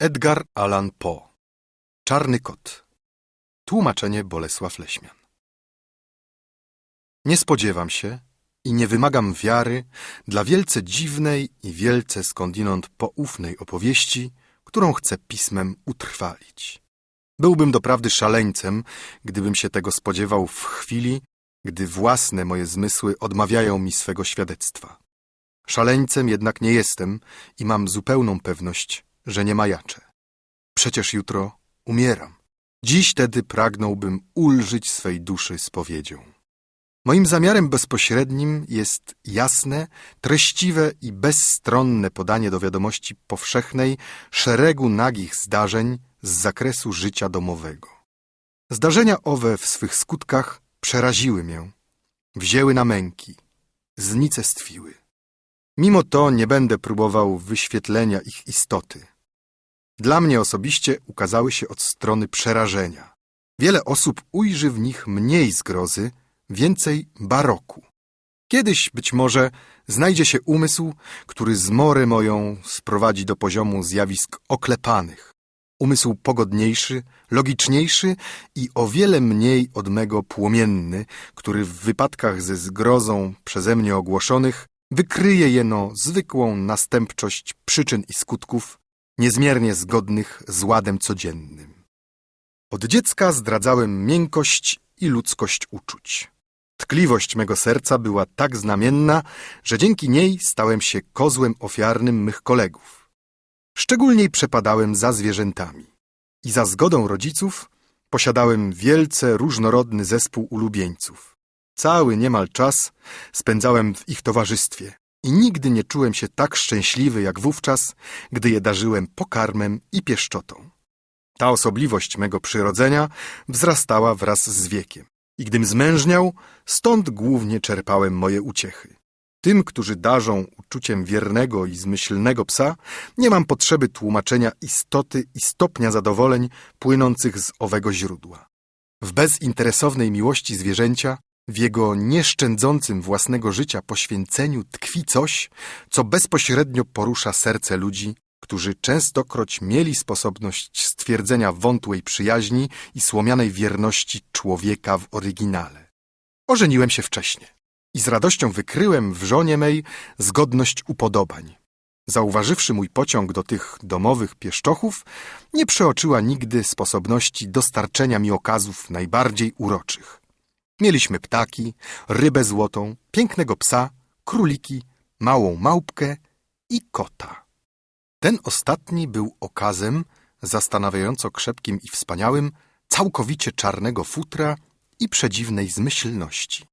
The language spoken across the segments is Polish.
Edgar Allan Poe Czarny kot Tłumaczenie Bolesław Leśmian Nie spodziewam się i nie wymagam wiary dla wielce dziwnej i wielce skądinąd poufnej opowieści, którą chcę pismem utrwalić. Byłbym doprawdy szaleńcem, gdybym się tego spodziewał w chwili, gdy własne moje zmysły odmawiają mi swego świadectwa. Szaleńcem jednak nie jestem i mam zupełną pewność, że nie majaczę. Przecież jutro umieram. Dziś tedy pragnąłbym ulżyć swej duszy spowiedzią. Moim zamiarem bezpośrednim jest jasne, treściwe i bezstronne podanie do wiadomości powszechnej szeregu nagich zdarzeń z zakresu życia domowego. Zdarzenia owe w swych skutkach przeraziły mię, wzięły na męki, znicestwiły. Mimo to nie będę próbował wyświetlenia ich istoty. Dla mnie osobiście ukazały się od strony przerażenia. Wiele osób ujrzy w nich mniej zgrozy, więcej baroku. Kiedyś, być może, znajdzie się umysł, który zmorę moją sprowadzi do poziomu zjawisk oklepanych. Umysł pogodniejszy, logiczniejszy i o wiele mniej od mego płomienny, który w wypadkach ze zgrozą przeze mnie ogłoszonych wykryje jeno zwykłą następczość przyczyn i skutków, niezmiernie zgodnych z ładem codziennym. Od dziecka zdradzałem miękkość i ludzkość uczuć. Tkliwość mego serca była tak znamienna, że dzięki niej stałem się kozłem ofiarnym mych kolegów. Szczególniej przepadałem za zwierzętami. I za zgodą rodziców posiadałem wielce różnorodny zespół ulubieńców. Cały niemal czas spędzałem w ich towarzystwie i nigdy nie czułem się tak szczęśliwy jak wówczas, gdy je darzyłem pokarmem i pieszczotą. Ta osobliwość mego przyrodzenia wzrastała wraz z wiekiem i gdym zmężniał, stąd głównie czerpałem moje uciechy. Tym, którzy darzą uczuciem wiernego i zmyślnego psa, nie mam potrzeby tłumaczenia istoty i stopnia zadowoleń płynących z owego źródła. W bezinteresownej miłości zwierzęcia w jego nieszczędzącym własnego życia poświęceniu tkwi coś, co bezpośrednio porusza serce ludzi, którzy częstokroć mieli sposobność stwierdzenia wątłej przyjaźni i słomianej wierności człowieka w oryginale. Ożeniłem się wcześnie i z radością wykryłem w żonie mej zgodność upodobań. Zauważywszy mój pociąg do tych domowych pieszczochów, nie przeoczyła nigdy sposobności dostarczenia mi okazów najbardziej uroczych. Mieliśmy ptaki, rybę złotą, pięknego psa, króliki, małą małpkę i kota. Ten ostatni był okazem zastanawiająco krzepkim i wspaniałym, całkowicie czarnego futra i przedziwnej zmyślności.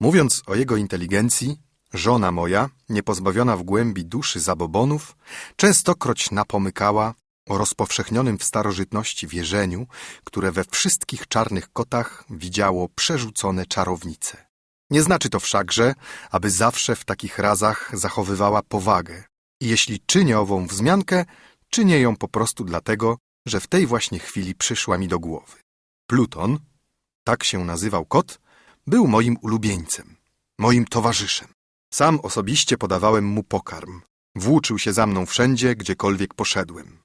Mówiąc o jego inteligencji, żona moja, niepozbawiona w głębi duszy zabobonów, częstokroć napomykała o rozpowszechnionym w starożytności wierzeniu, które we wszystkich czarnych kotach widziało przerzucone czarownice. Nie znaczy to wszakże, aby zawsze w takich razach zachowywała powagę. I jeśli czynię ową wzmiankę, czynię ją po prostu dlatego, że w tej właśnie chwili przyszła mi do głowy. Pluton, tak się nazywał kot, był moim ulubieńcem, moim towarzyszem. Sam osobiście podawałem mu pokarm. Włóczył się za mną wszędzie, gdziekolwiek poszedłem.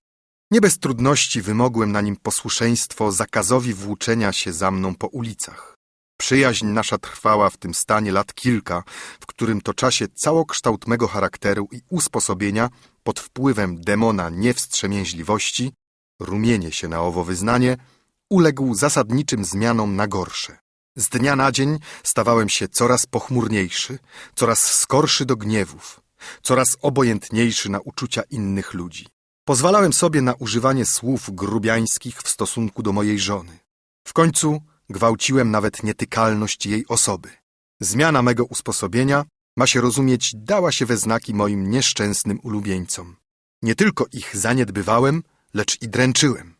Nie bez trudności wymogłem na nim posłuszeństwo zakazowi włóczenia się za mną po ulicach. Przyjaźń nasza trwała w tym stanie lat kilka, w którym to czasie całokształt mego charakteru i usposobienia pod wpływem demona niewstrzemięźliwości, rumienie się na owo wyznanie, uległ zasadniczym zmianom na gorsze. Z dnia na dzień stawałem się coraz pochmurniejszy, coraz skorszy do gniewów, coraz obojętniejszy na uczucia innych ludzi. Pozwalałem sobie na używanie słów grubiańskich w stosunku do mojej żony. W końcu gwałciłem nawet nietykalność jej osoby. Zmiana mego usposobienia, ma się rozumieć, dała się we znaki moim nieszczęsnym ulubieńcom. Nie tylko ich zaniedbywałem, lecz i dręczyłem.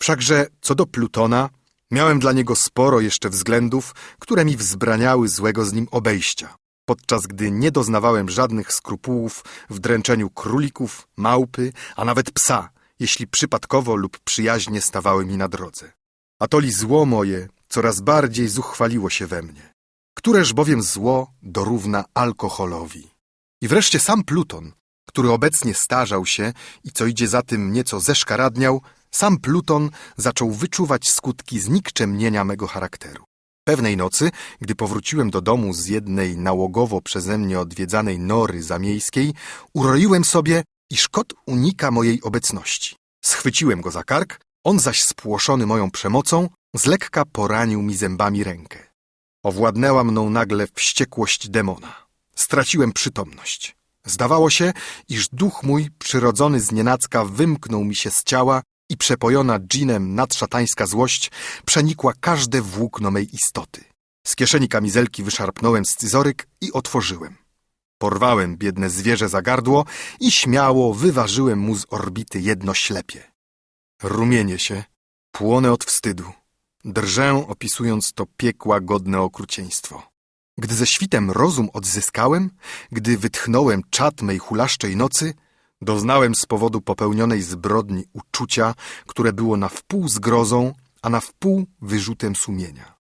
Wszakże co do Plutona, miałem dla niego sporo jeszcze względów, które mi wzbraniały złego z nim obejścia podczas gdy nie doznawałem żadnych skrupułów w dręczeniu królików, małpy, a nawet psa, jeśli przypadkowo lub przyjaźnie stawały mi na drodze. Atoli zło moje coraz bardziej zuchwaliło się we mnie. Któreż bowiem zło dorówna alkoholowi. I wreszcie sam Pluton który obecnie starzał się i co idzie za tym nieco zeszkaradniał, sam Pluton zaczął wyczuwać skutki znikczemnienia mego charakteru. Pewnej nocy, gdy powróciłem do domu z jednej nałogowo przeze mnie odwiedzanej nory zamiejskiej, uroiłem sobie, iż kot unika mojej obecności. Schwyciłem go za kark, on zaś spłoszony moją przemocą, z lekka poranił mi zębami rękę. Owładnęła mną nagle wściekłość demona. Straciłem przytomność. Zdawało się, iż duch mój, przyrodzony z nienacka, wymknął mi się z ciała i przepojona dżinem nadszatańska złość przenikła każde włókno mej istoty. Z kieszeni kamizelki wyszarpnąłem scyzoryk i otworzyłem. Porwałem biedne zwierzę za gardło i śmiało wyważyłem mu z orbity jedno ślepie. Rumienię się, płonę od wstydu. Drżę, opisując to piekła godne okrucieństwo. Gdy ze świtem rozum odzyskałem, gdy wytchnąłem czat mej hulaszczej nocy, doznałem z powodu popełnionej zbrodni uczucia, które było na wpół zgrozą, a na wpół wyrzutem sumienia.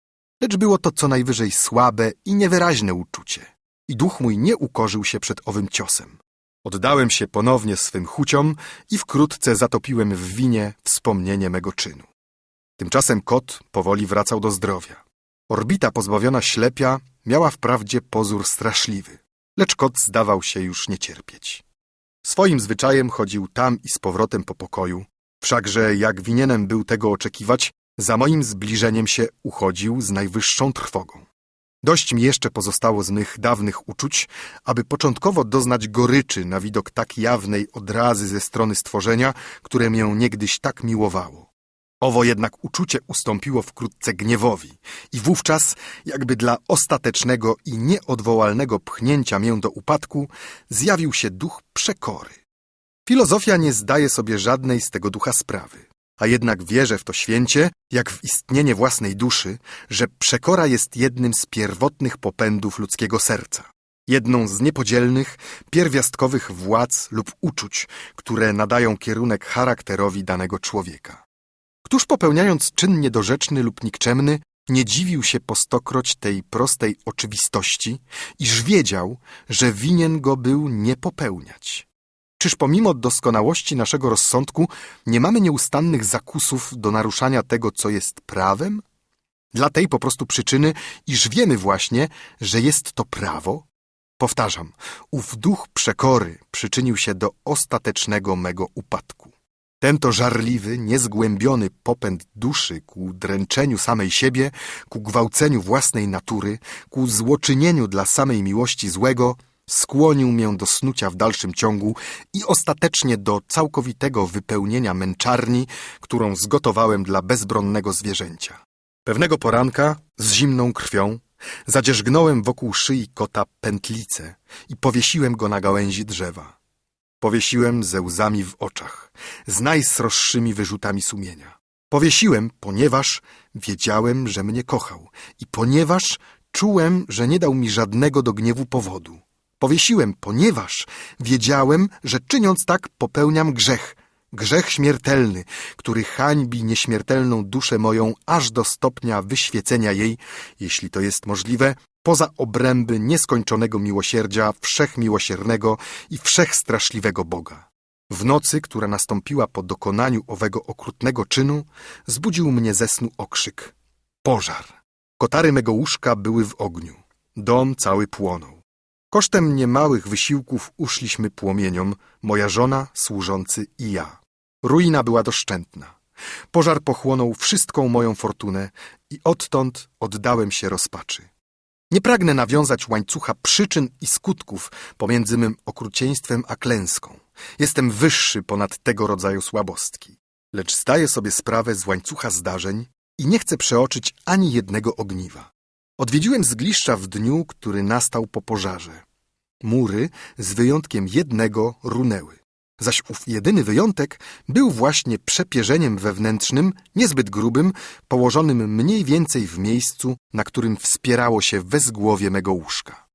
Lecz było to co najwyżej słabe i niewyraźne uczucie. I duch mój nie ukorzył się przed owym ciosem. Oddałem się ponownie swym chuciom i wkrótce zatopiłem w winie wspomnienie mego czynu. Tymczasem kot powoli wracał do zdrowia. Orbita pozbawiona ślepia miała wprawdzie pozór straszliwy, lecz kot zdawał się już nie cierpieć. Swoim zwyczajem chodził tam i z powrotem po pokoju, wszakże jak winienem był tego oczekiwać, za moim zbliżeniem się uchodził z najwyższą trwogą. Dość mi jeszcze pozostało z mych dawnych uczuć, aby początkowo doznać goryczy na widok tak jawnej odrazy ze strony stworzenia, które mię niegdyś tak miłowało. Owo jednak uczucie ustąpiło wkrótce gniewowi i wówczas, jakby dla ostatecznego i nieodwołalnego pchnięcia mię do upadku, zjawił się duch przekory. Filozofia nie zdaje sobie żadnej z tego ducha sprawy, a jednak wierzę w to święcie, jak w istnienie własnej duszy, że przekora jest jednym z pierwotnych popędów ludzkiego serca. Jedną z niepodzielnych, pierwiastkowych władz lub uczuć, które nadają kierunek charakterowi danego człowieka. Któż popełniając czyn niedorzeczny lub nikczemny, nie dziwił się po stokroć tej prostej oczywistości, iż wiedział, że winien go był nie popełniać. Czyż pomimo doskonałości naszego rozsądku nie mamy nieustannych zakusów do naruszania tego, co jest prawem? Dla tej po prostu przyczyny, iż wiemy właśnie, że jest to prawo? Powtarzam, ów duch przekory przyczynił się do ostatecznego mego upadku. Ten to żarliwy, niezgłębiony popęd duszy ku dręczeniu samej siebie, ku gwałceniu własnej natury, ku złoczynieniu dla samej miłości złego, skłonił mię do snucia w dalszym ciągu i ostatecznie do całkowitego wypełnienia męczarni, którą zgotowałem dla bezbronnego zwierzęcia. Pewnego poranka, z zimną krwią, zadzierzgnąłem wokół szyi kota pętlicę i powiesiłem go na gałęzi drzewa. Powiesiłem ze łzami w oczach, z najsroższymi wyrzutami sumienia. Powiesiłem, ponieważ wiedziałem, że mnie kochał i ponieważ czułem, że nie dał mi żadnego do gniewu powodu. Powiesiłem, ponieważ wiedziałem, że czyniąc tak popełniam grzech, grzech śmiertelny, który hańbi nieśmiertelną duszę moją aż do stopnia wyświecenia jej, jeśli to jest możliwe, poza obręby nieskończonego miłosierdzia wszechmiłosiernego i wszechstraszliwego Boga. W nocy, która nastąpiła po dokonaniu owego okrutnego czynu, zbudził mnie ze snu okrzyk. Pożar. Kotary mego łóżka były w ogniu. Dom cały płonął. Kosztem niemałych wysiłków uszliśmy płomieniom, moja żona, służący i ja. Ruina była doszczętna. Pożar pochłonął wszystką moją fortunę i odtąd oddałem się rozpaczy. Nie pragnę nawiązać łańcucha przyczyn i skutków pomiędzy mym okrucieństwem a klęską. Jestem wyższy ponad tego rodzaju słabostki. Lecz zdaję sobie sprawę z łańcucha zdarzeń i nie chcę przeoczyć ani jednego ogniwa. Odwiedziłem zgliszcza w dniu, który nastał po pożarze. Mury, z wyjątkiem jednego, runęły. Zaś ów jedyny wyjątek był właśnie przepierzeniem wewnętrznym, niezbyt grubym, położonym mniej więcej w miejscu, na którym wspierało się wezgłowie mego łóżka.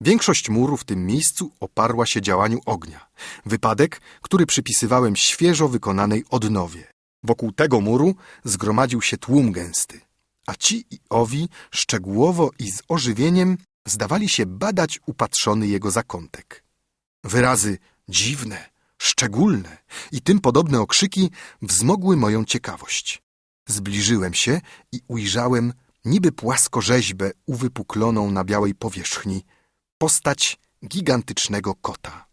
Większość muru w tym miejscu oparła się działaniu ognia. Wypadek, który przypisywałem świeżo wykonanej odnowie. Wokół tego muru zgromadził się tłum gęsty, a ci i owi szczegółowo i z ożywieniem zdawali się badać upatrzony jego zakątek. Wyrazy dziwne, szczególne i tym podobne okrzyki wzmogły moją ciekawość. Zbliżyłem się i ujrzałem niby płaskorzeźbę uwypukloną na białej powierzchni, postać gigantycznego kota.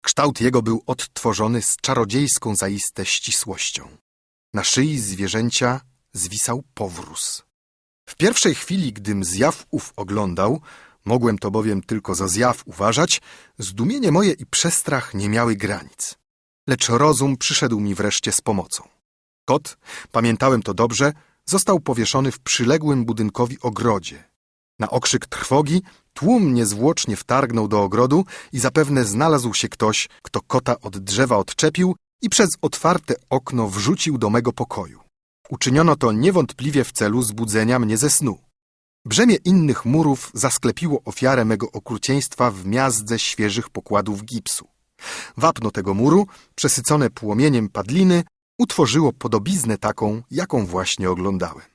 Kształt jego był odtworzony z czarodziejską zaiste ścisłością. Na szyi zwierzęcia zwisał powróz. W pierwszej chwili, gdym zjaw ów oglądał, mogłem to bowiem tylko za zjaw uważać, zdumienie moje i przestrach nie miały granic. Lecz rozum przyszedł mi wreszcie z pomocą. Kot, pamiętałem to dobrze, został powieszony w przyległym budynkowi ogrodzie. Na okrzyk trwogi tłum niezwłocznie wtargnął do ogrodu i zapewne znalazł się ktoś, kto kota od drzewa odczepił i przez otwarte okno wrzucił do mego pokoju. Uczyniono to niewątpliwie w celu zbudzenia mnie ze snu. Brzemię innych murów zasklepiło ofiarę mego okrucieństwa w miazdze świeżych pokładów gipsu. Wapno tego muru, przesycone płomieniem padliny, utworzyło podobiznę taką, jaką właśnie oglądałem.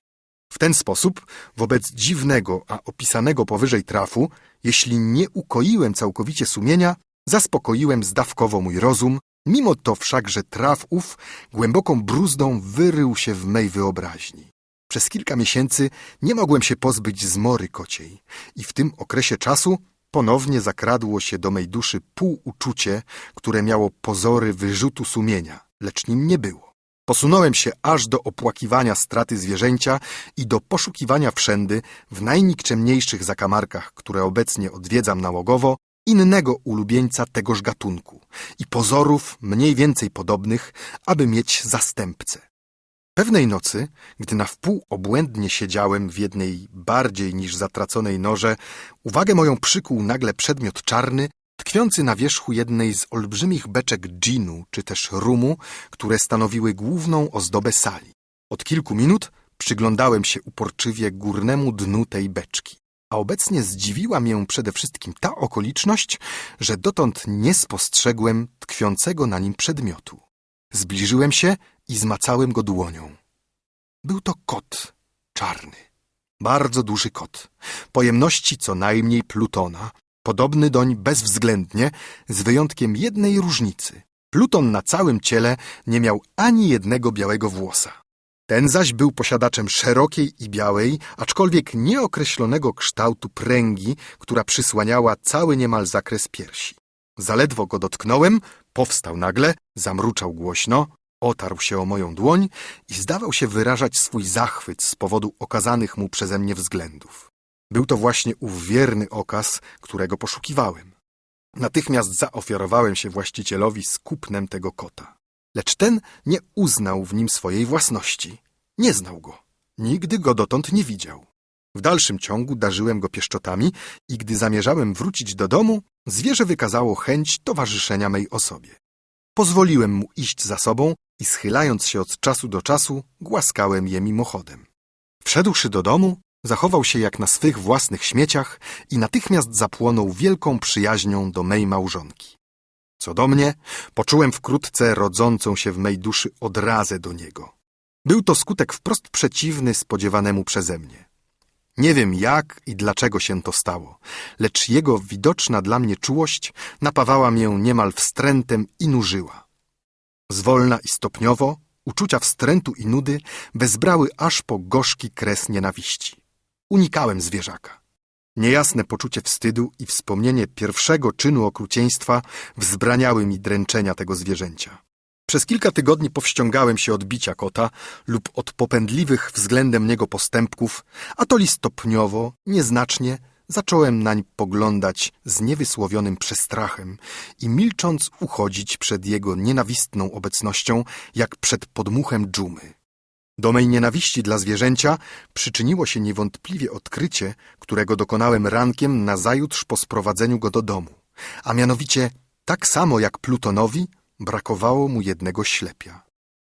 W ten sposób, wobec dziwnego, a opisanego powyżej trafu, jeśli nie ukoiłem całkowicie sumienia, zaspokoiłem zdawkowo mój rozum, mimo to wszakże traf ów głęboką bruzdą wyrył się w mej wyobraźni. Przez kilka miesięcy nie mogłem się pozbyć zmory kociej i w tym okresie czasu ponownie zakradło się do mej duszy półuczucie, które miało pozory wyrzutu sumienia, lecz nim nie było. Posunąłem się aż do opłakiwania straty zwierzęcia i do poszukiwania wszędy, w najnikczemniejszych zakamarkach, które obecnie odwiedzam nałogowo, innego ulubieńca tegoż gatunku i pozorów mniej więcej podobnych, aby mieć zastępcę. Pewnej nocy, gdy na wpół obłędnie siedziałem w jednej bardziej niż zatraconej norze, uwagę moją przykuł nagle przedmiot czarny, tkwiący na wierzchu jednej z olbrzymich beczek dżinu czy też rumu, które stanowiły główną ozdobę sali. Od kilku minut przyglądałem się uporczywie górnemu dnu tej beczki, a obecnie zdziwiła mię przede wszystkim ta okoliczność, że dotąd nie spostrzegłem tkwiącego na nim przedmiotu. Zbliżyłem się i zmacałem go dłonią. Był to kot czarny, bardzo duży kot, pojemności co najmniej Plutona, podobny doń bezwzględnie, z wyjątkiem jednej różnicy. Pluton na całym ciele nie miał ani jednego białego włosa. Ten zaś był posiadaczem szerokiej i białej, aczkolwiek nieokreślonego kształtu pręgi, która przysłaniała cały niemal zakres piersi. Zaledwo go dotknąłem, powstał nagle, zamruczał głośno, otarł się o moją dłoń i zdawał się wyrażać swój zachwyt z powodu okazanych mu przeze mnie względów. Był to właśnie ów wierny okaz, którego poszukiwałem. Natychmiast zaofiarowałem się właścicielowi z kupnem tego kota. Lecz ten nie uznał w nim swojej własności. Nie znał go. Nigdy go dotąd nie widział. W dalszym ciągu darzyłem go pieszczotami i gdy zamierzałem wrócić do domu, zwierzę wykazało chęć towarzyszenia mej osobie. Pozwoliłem mu iść za sobą i schylając się od czasu do czasu, głaskałem je mimochodem. Wszedłszy do domu, zachował się jak na swych własnych śmieciach i natychmiast zapłonął wielką przyjaźnią do mej małżonki. Co do mnie, poczułem wkrótce rodzącą się w mej duszy odrazę do niego. Był to skutek wprost przeciwny spodziewanemu przeze mnie. Nie wiem jak i dlaczego się to stało, lecz jego widoczna dla mnie czułość napawała mię niemal wstrętem i nużyła. Zwolna i stopniowo uczucia wstrętu i nudy wezbrały aż po gorzki kres nienawiści. Unikałem zwierzaka. Niejasne poczucie wstydu i wspomnienie pierwszego czynu okrucieństwa wzbraniały mi dręczenia tego zwierzęcia. Przez kilka tygodni powściągałem się od bicia kota lub od popędliwych względem niego postępków, a to li stopniowo, nieznacznie, zacząłem nań poglądać z niewysłowionym przestrachem i milcząc uchodzić przed jego nienawistną obecnością, jak przed podmuchem dżumy. Do mej nienawiści dla zwierzęcia przyczyniło się niewątpliwie odkrycie, którego dokonałem rankiem nazajutrz po sprowadzeniu go do domu, a mianowicie tak samo jak Plutonowi brakowało mu jednego ślepia.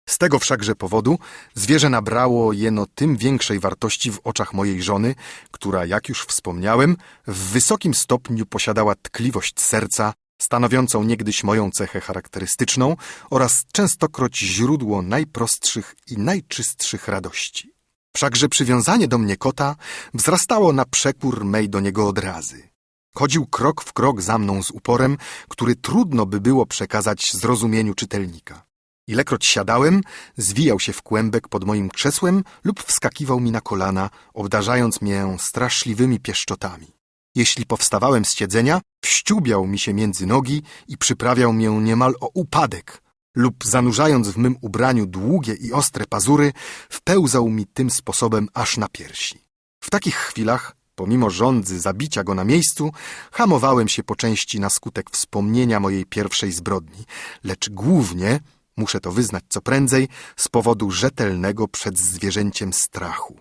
Z tego wszakże powodu zwierzę nabrało jeno tym większej wartości w oczach mojej żony, która, jak już wspomniałem, w wysokim stopniu posiadała tkliwość serca, stanowiącą niegdyś moją cechę charakterystyczną oraz częstokroć źródło najprostszych i najczystszych radości. Wszakże przywiązanie do mnie kota wzrastało na przekór mej do niego odrazy. Chodził krok w krok za mną z uporem, który trudno by było przekazać zrozumieniu czytelnika. Ilekroć siadałem, zwijał się w kłębek pod moim krzesłem lub wskakiwał mi na kolana, obdarzając mię straszliwymi pieszczotami. Jeśli powstawałem z siedzenia, wściubiał mi się między nogi i przyprawiał mię niemal o upadek, lub zanurzając w mym ubraniu długie i ostre pazury, wpełzał mi tym sposobem aż na piersi. W takich chwilach, pomimo żądzy zabicia go na miejscu, hamowałem się po części na skutek wspomnienia mojej pierwszej zbrodni, lecz głównie, muszę to wyznać co prędzej, z powodu rzetelnego przed zwierzęciem strachu.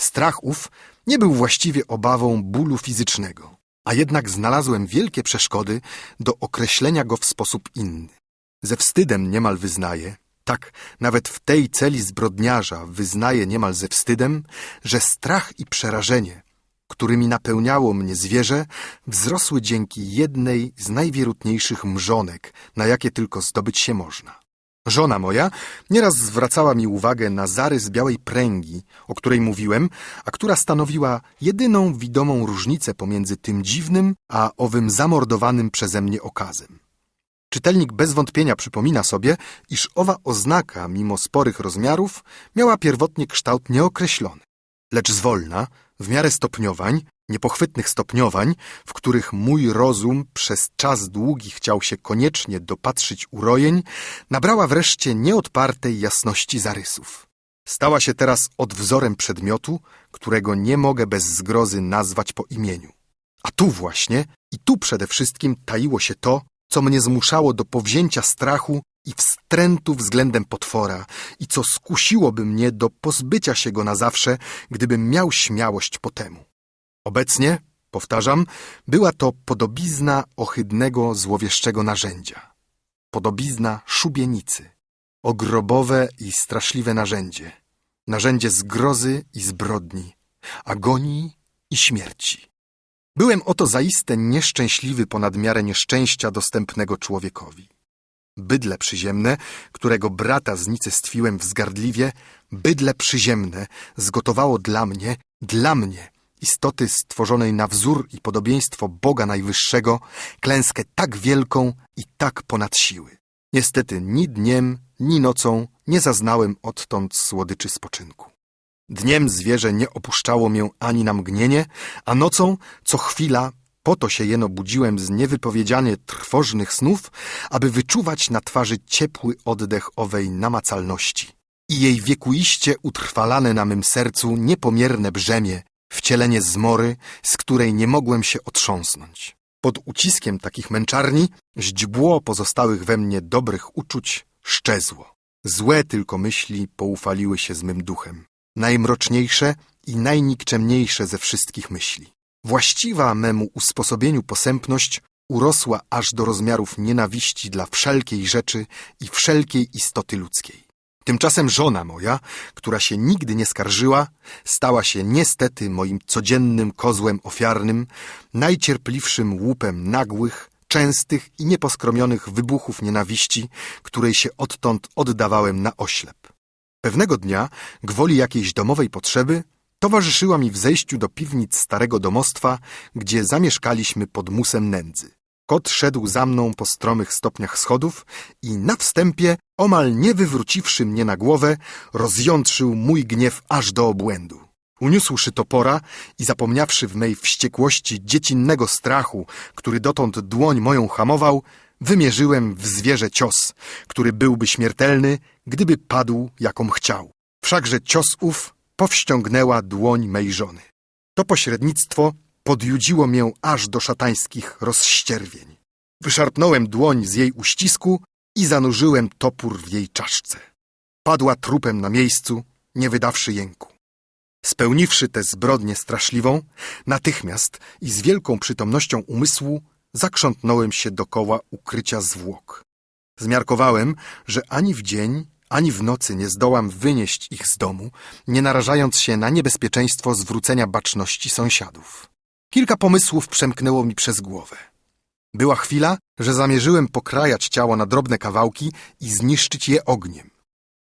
Strach ów nie był właściwie obawą bólu fizycznego, a jednak znalazłem wielkie przeszkody do określenia go w sposób inny. Ze wstydem niemal wyznaję, tak nawet w tej celi zbrodniarza wyznaję niemal ze wstydem, że strach i przerażenie, którymi napełniało mnie zwierzę, wzrosły dzięki jednej z najwierutniejszych mrzonek, na jakie tylko zdobyć się można. Żona moja nieraz zwracała mi uwagę na zarys białej pręgi, o której mówiłem, a która stanowiła jedyną widomą różnicę pomiędzy tym dziwnym, a owym zamordowanym przeze mnie okazem. Czytelnik bez wątpienia przypomina sobie, iż owa oznaka, mimo sporych rozmiarów, miała pierwotnie kształt nieokreślony. Lecz zwolna, w miarę stopniowań, niepochwytnych stopniowań, w których mój rozum przez czas długi chciał się koniecznie dopatrzyć urojeń, nabrała wreszcie nieodpartej jasności zarysów. Stała się teraz odwzorem przedmiotu, którego nie mogę bez zgrozy nazwać po imieniu. A tu właśnie i tu przede wszystkim taiło się to, co mnie zmuszało do powzięcia strachu i wstrętu względem potwora i co skusiłoby mnie do pozbycia się go na zawsze, gdybym miał śmiałość po temu. Obecnie, powtarzam, była to podobizna ohydnego, złowieszczego narzędzia. Podobizna szubienicy. Ogrobowe i straszliwe narzędzie. Narzędzie zgrozy i zbrodni, agonii i śmierci. Byłem oto zaiste nieszczęśliwy ponad miarę nieszczęścia dostępnego człowiekowi. Bydle przyziemne, którego brata znicestwiłem wzgardliwie, bydle przyziemne zgotowało dla mnie, dla mnie, istoty stworzonej na wzór i podobieństwo Boga Najwyższego, klęskę tak wielką i tak ponad siły. Niestety ni dniem, ni nocą nie zaznałem odtąd słodyczy spoczynku. Dniem zwierzę nie opuszczało mię ani na mgnienie, a nocą co chwila po to się jeno budziłem z niewypowiedzianie trwożnych snów, aby wyczuwać na twarzy ciepły oddech owej namacalności i jej wiekuiście utrwalane na mym sercu niepomierne brzemię, wcielenie zmory, z której nie mogłem się otrząsnąć. Pod uciskiem takich męczarni źdźbło pozostałych we mnie dobrych uczuć szczezło. Złe tylko myśli poufaliły się z mym duchem. Najmroczniejsze i najnikczemniejsze ze wszystkich myśli. Właściwa memu usposobieniu posępność urosła aż do rozmiarów nienawiści dla wszelkiej rzeczy i wszelkiej istoty ludzkiej. Tymczasem żona moja, która się nigdy nie skarżyła, stała się niestety moim codziennym kozłem ofiarnym, najcierpliwszym łupem nagłych, częstych i nieposkromionych wybuchów nienawiści, której się odtąd oddawałem na oślep. Pewnego dnia, gwoli jakiejś domowej potrzeby, towarzyszyła mi w zejściu do piwnic starego domostwa, gdzie zamieszkaliśmy pod musem nędzy. Kot szedł za mną po stromych stopniach schodów i na wstępie, omal nie wywróciwszy mnie na głowę, rozjątrzył mój gniew aż do obłędu. Uniósłszy topora i zapomniawszy w mej wściekłości dziecinnego strachu, który dotąd dłoń moją hamował, wymierzyłem w zwierzę cios, który byłby śmiertelny, gdyby padł, jaką chciał. Wszakże cios ów powściągnęła dłoń mej żony. To pośrednictwo podjudziło mię aż do szatańskich rozścierwień. Wyszarpnąłem dłoń z jej uścisku i zanurzyłem topór w jej czaszce. Padła trupem na miejscu, nie wydawszy jęku. Spełniwszy tę zbrodnię straszliwą, natychmiast i z wielką przytomnością umysłu zakrzątnąłem się dokoła ukrycia zwłok. Zmiarkowałem, że ani w dzień, ani w nocy nie zdołam wynieść ich z domu, nie narażając się na niebezpieczeństwo zwrócenia baczności sąsiadów. Kilka pomysłów przemknęło mi przez głowę. Była chwila, że zamierzyłem pokrajać ciało na drobne kawałki i zniszczyć je ogniem.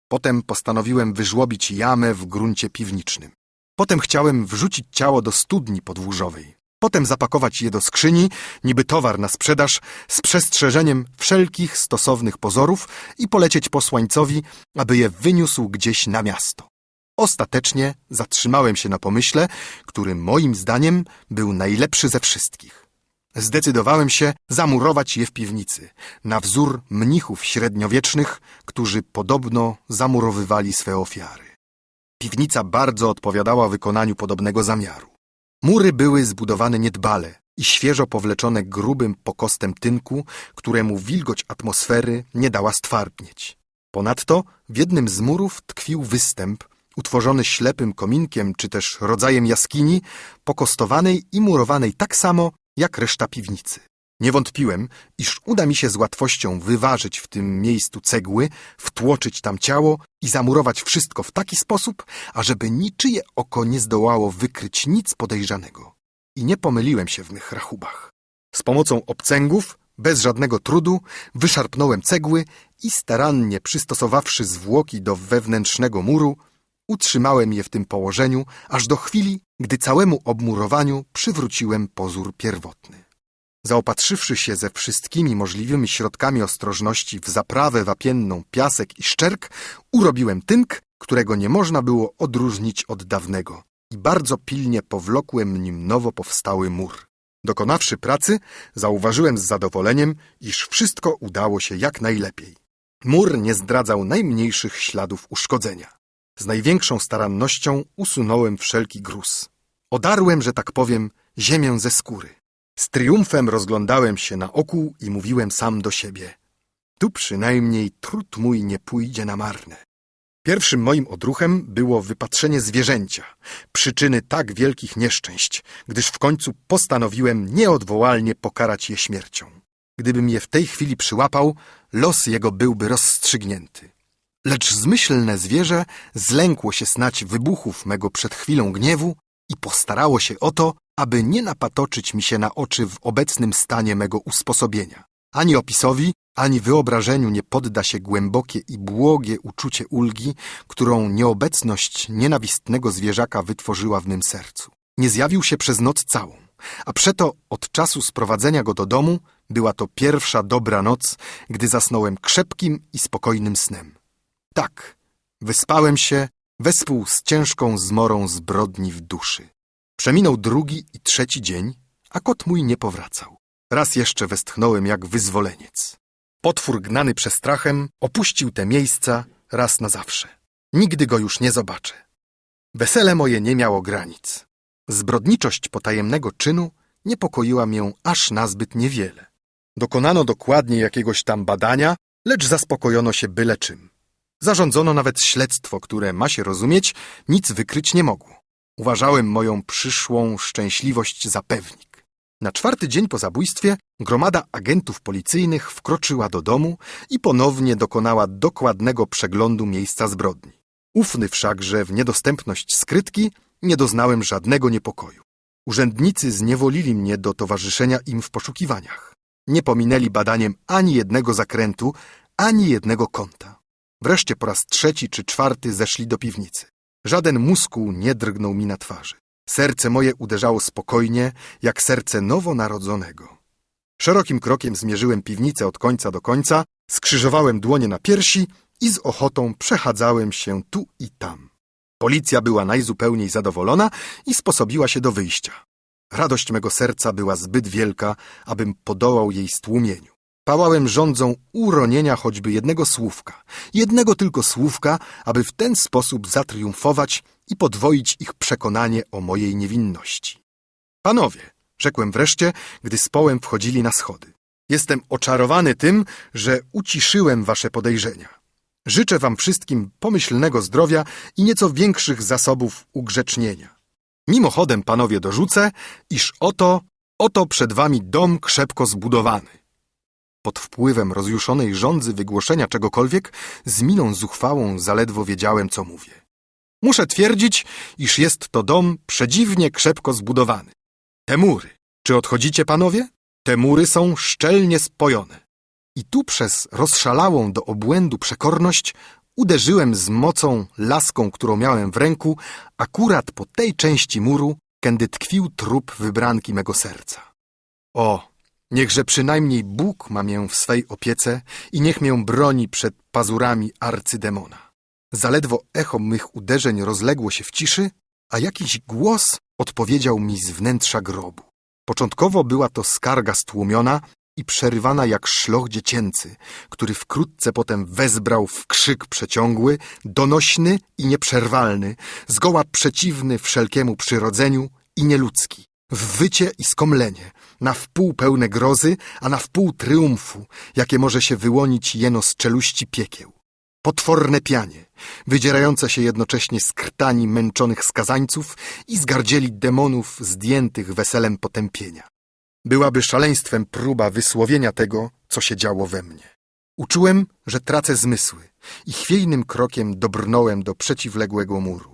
Potem postanowiłem wyżłobić jamę w gruncie piwnicznym. Potem chciałem wrzucić ciało do studni podwórzowej. potem zapakować je do skrzyni, niby towar na sprzedaż, z przestrzeżeniem wszelkich stosownych pozorów i polecieć posłańcowi, aby je wyniósł gdzieś na miasto. Ostatecznie zatrzymałem się na pomyśle, który moim zdaniem był najlepszy ze wszystkich. Zdecydowałem się zamurować je w piwnicy, na wzór mnichów średniowiecznych, którzy podobno zamurowywali swe ofiary. Piwnica bardzo odpowiadała wykonaniu podobnego zamiaru. Mury były zbudowane niedbale i świeżo powleczone grubym pokostem tynku, któremu wilgoć atmosfery nie dała stwardnieć. Ponadto w jednym z murów tkwił występ, utworzony ślepym kominkiem czy też rodzajem jaskini, pokostowanej i murowanej tak samo jak reszta piwnicy. Nie wątpiłem, iż uda mi się z łatwością wyważyć w tym miejscu cegły, wtłoczyć tam ciało i zamurować wszystko w taki sposób, ażeby niczyje oko nie zdołało wykryć nic podejrzanego. I nie pomyliłem się w mych rachubach. Z pomocą obcęgów, bez żadnego trudu, wyszarpnąłem cegły i starannie przystosowawszy zwłoki do wewnętrznego muru, utrzymałem je w tym położeniu, aż do chwili, gdy całemu obmurowaniu przywróciłem pozór pierwotny. Zaopatrzywszy się ze wszystkimi możliwymi środkami ostrożności w zaprawę wapienną, piasek i szczerk, urobiłem tynk, którego nie można było odróżnić od dawnego i bardzo pilnie powlokłem nim nowo powstały mur. Dokonawszy pracy, zauważyłem z zadowoleniem, iż wszystko udało się jak najlepiej. Mur nie zdradzał najmniejszych śladów uszkodzenia. Z największą starannością usunąłem wszelki gruz. Odarłem, że tak powiem, ziemię ze skóry. Z triumfem rozglądałem się na oku i mówiłem sam do siebie. Tu przynajmniej trud mój nie pójdzie na marne. Pierwszym moim odruchem było wypatrzenie zwierzęcia, przyczyny tak wielkich nieszczęść, gdyż w końcu postanowiłem nieodwołalnie pokarać je śmiercią. Gdybym je w tej chwili przyłapał, los jego byłby rozstrzygnięty. Lecz zmyślne zwierzę zlękło się snać wybuchów mego przed chwilą gniewu i postarało się o to, aby nie napatoczyć mi się na oczy w obecnym stanie mego usposobienia. Ani opisowi, ani wyobrażeniu nie podda się głębokie i błogie uczucie ulgi, którą nieobecność nienawistnego zwierzaka wytworzyła w mym sercu. Nie zjawił się przez noc całą, a przeto od czasu sprowadzenia go do domu była to pierwsza dobra noc, gdy zasnąłem krzepkim i spokojnym snem. Tak, wyspałem się wespół z ciężką zmorą zbrodni w duszy. Przeminął drugi i trzeci dzień, a kot mój nie powracał. Raz jeszcze westchnąłem jak wyzwoleniec. Potwór gnany przestrachem opuścił te miejsca raz na zawsze. Nigdy go już nie zobaczę. Wesele moje nie miało granic. Zbrodniczość potajemnego czynu niepokoiła mię aż nazbyt niewiele. Dokonano dokładnie jakiegoś tam badania, lecz zaspokojono się byle czym. Zarządzono nawet śledztwo, które, ma się rozumieć, nic wykryć nie mogło. Uważałem moją przyszłą szczęśliwość za pewnik. Na czwarty dzień po zabójstwie gromada agentów policyjnych wkroczyła do domu i ponownie dokonała dokładnego przeglądu miejsca zbrodni. Ufny wszakże w niedostępność skrytki nie doznałem żadnego niepokoju. Urzędnicy zniewolili mnie do towarzyszenia im w poszukiwaniach. Nie pominęli badaniem ani jednego zakrętu, ani jednego kąta. Wreszcie po raz trzeci czy czwarty zeszli do piwnicy. Żaden muskuł nie drgnął mi na twarzy. Serce moje uderzało spokojnie, jak serce nowonarodzonego. Szerokim krokiem zmierzyłem piwnicę od końca do końca, skrzyżowałem dłonie na piersi i z ochotą przechadzałem się tu i tam. Policja była najzupełniej zadowolona i sposobiła się do wyjścia. Radość mego serca była zbyt wielka, abym podołał jej stłumieniu. Pałałem rządzą uronienia choćby jednego słówka, jednego tylko słówka, aby w ten sposób zatriumfować i podwoić ich przekonanie o mojej niewinności. Panowie, rzekłem wreszcie, gdy z połem wchodzili na schody. Jestem oczarowany tym, że uciszyłem wasze podejrzenia. Życzę wam wszystkim pomyślnego zdrowia i nieco większych zasobów ugrzecznienia. Mimochodem, panowie, dorzucę, iż oto, oto przed wami dom krzepko zbudowany. Pod wpływem rozjuszonej żądzy wygłoszenia czegokolwiek, z miną zuchwałą zaledwo wiedziałem, co mówię. Muszę twierdzić, iż jest to dom przedziwnie krzepko zbudowany. Te mury, czy odchodzicie, panowie? Te mury są szczelnie spojone. I tu przez rozszalałą do obłędu przekorność uderzyłem z mocą laską, którą miałem w ręku, akurat po tej części muru, kędy tkwił trup wybranki mego serca. O, niechże przynajmniej Bóg ma mię w swej opiece i niech mię broni przed pazurami arcydemona. Zaledwo echo mych uderzeń rozległo się w ciszy, a jakiś głos odpowiedział mi z wnętrza grobu. Początkowo była to skarga stłumiona i przerywana jak szloch dziecięcy, który wkrótce potem wezbrał w krzyk przeciągły, donośny i nieprzerwalny, zgoła przeciwny wszelkiemu przyrodzeniu i nieludzki. W wycie i skomlenie, na wpół pełne grozy, a na wpół triumfu, jakie może się wyłonić jeno z czeluści piekieł. Potworne pianie, wydzierające się jednocześnie z krtani męczonych skazańców i z gardzieli demonów zdjętych weselem potępienia. Byłaby szaleństwem próba wysłowienia tego, co się działo we mnie. Uczułem, że tracę zmysły i chwiejnym krokiem dobrnąłem do przeciwległego muru.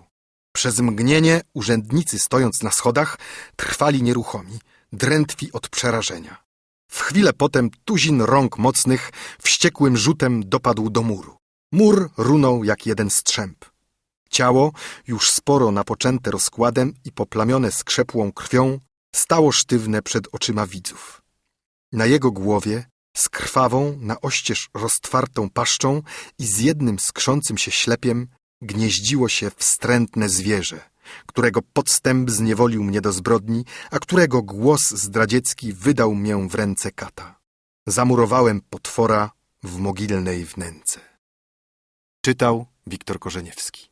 Przez mgnienie urzędnicy stojąc na schodach trwali nieruchomi, drętwi od przerażenia. W chwilę potem tuzin rąk mocnych wściekłym rzutem dopadł do muru. Mur runął jak jeden strzęp. Ciało, już sporo napoczęte rozkładem i poplamione skrzepłą krwią, stało sztywne przed oczyma widzów. Na jego głowie, z krwawą, na oścież roztwartą paszczą i z jednym skrzącym się ślepiem, gnieździło się wstrętne zwierzę, którego podstęp zniewolił mnie do zbrodni, a którego głos zdradziecki wydał mię w ręce kata. Zamurowałem potwora w mogilnej wnęce. Czytał Wiktor Korzeniewski